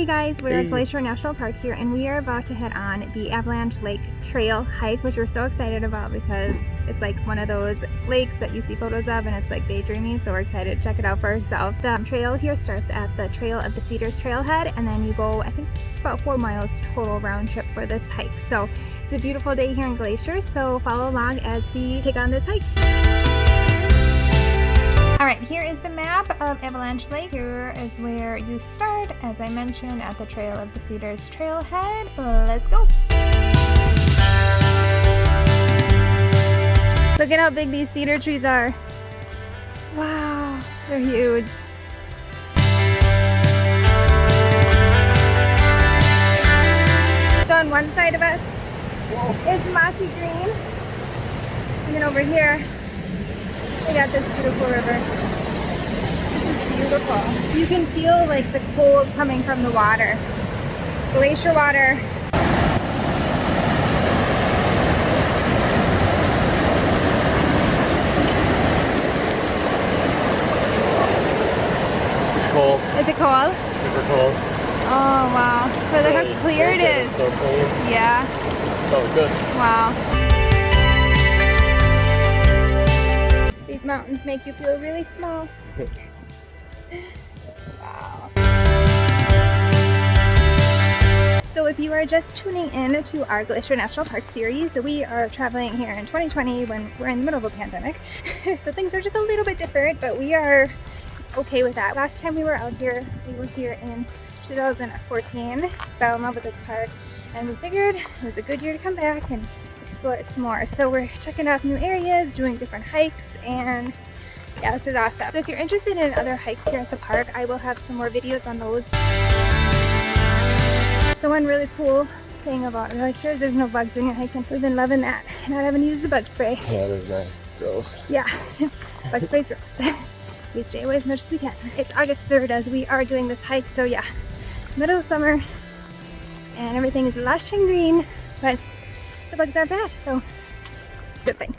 Hey guys, we're Hey. at Glacier National Park here and we are about to head on the Avalanche Lake Trail hike, which we're so excited about because it's like one of those lakes that you see photos of and it's like daydreamy, so we're excited to check it out for ourselves. The trail here starts at the Trail of the Cedars Trailhead and then you go, I think it's about four miles total round trip for this hike. So it's a beautiful day here in Glacier, so follow along as we take on this hike. All right, here is the map of Avalanche Lake. Here is where you start, as I mentioned, at the Trail of the Cedars Trailhead. Let's go. Look at how big these cedar trees are. Wow, they're huge. So on one side of us is mossy green. And then over here, we got this beautiful river. This is beautiful. You can feel like the cold coming from the water. Glacier water. It's cold, Is it cold? super cold. Oh wow. But look how clear it is. look. So clean. Yeah. Oh, good. Wow. These mountains make you feel really small. wow. So if you are just tuning in to our Glacier National Park series, we are traveling here in 2020 when we're in the middle of a pandemic. so things are just a little bit different, but we are okay with that. Last time we were out here, we were here in 2014, fell in love with this park, and we figured it was a good year to come back and explore it some more. So we're checking out new areas, doing different hikes, and yeah, this is awesome. So if you're interested in other hikes here at the park, I will have some more videos on those. So one really cool thing about is there's no bugs when you're hiking. We've been loving that, not having to use the bug spray. Yeah, that is nice. Gross. Yeah, bug spray's gross. we stay away as much as we can. It's August 3rd as we are doing this hike, so yeah, middle of summer, and everything is lush and green, but the bugs aren't bad, so good thing.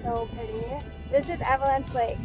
So pretty. This is Avalanche Lake.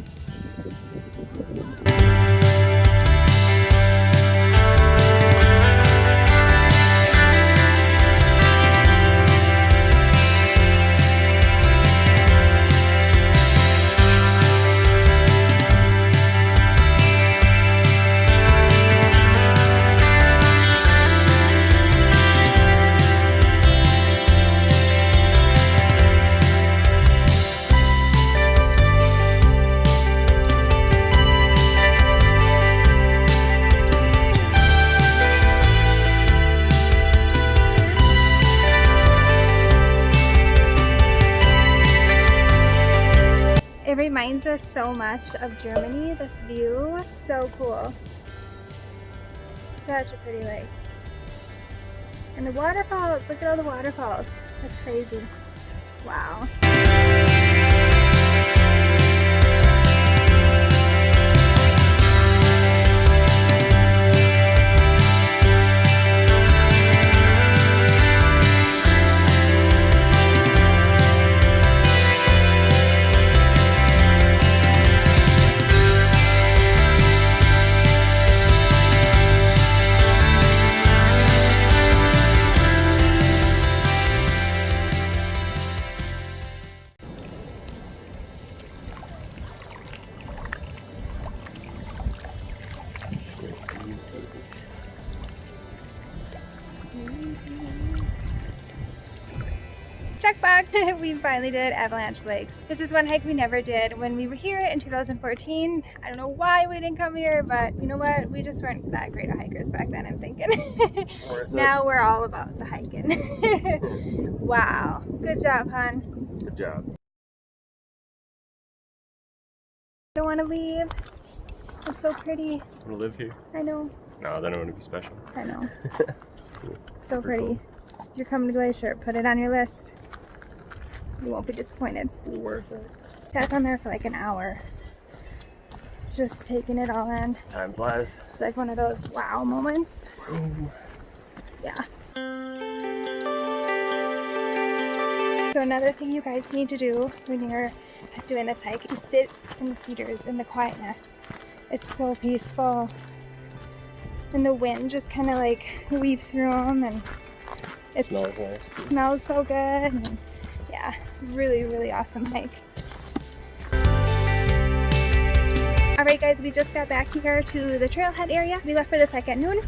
So much of Germany, this view. So cool. Such a pretty lake. And the waterfalls, look at all the waterfalls. That's crazy. Wow. Check box. we finally did Avalanche Lakes. This is one hike we never did when we were here in 2014. I don't know why we didn't come here, but you know what? We just weren't that great of hikers back then, I'm thinking. now we're all about the hiking. wow. Good job, hon. Good job. I don't want to leave. It's so pretty. I want to live here. I know. No, then it wouldn't be special. I know. It's cool. So Super pretty. cool. If you're coming to Glacier, put it on your list. You won't be disappointed. Worth it. Sat down there for like an hour. Just taking it all in. Time flies. It's like one of those wow moments. Yeah. So another thing you guys need to do when you're doing this hike is sit in the cedars in the quietness. It's so peaceful. And the wind just kind of like weaves through them and it smells nice. Too. smells so good. And yeah, really, really awesome hike. Alright guys, we just got back here to the trailhead area. We left for this hike at noon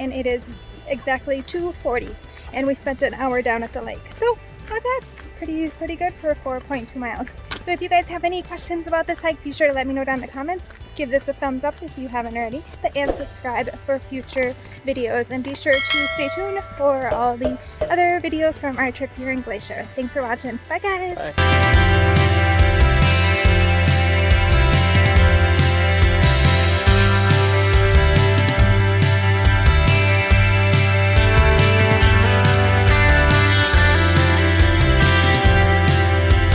and it is exactly 2.40 and we spent an hour down at the lake. So not bad, pretty, pretty good for 4.2 miles. So if you guys have any questions about this hike, be sure to let me know down in the comments. Give this a thumbs up if you haven't already and subscribe for future videos and be sure to stay tuned for all the other videos from our trip here in Glacier. Thanks for watching. Bye guys! Bye.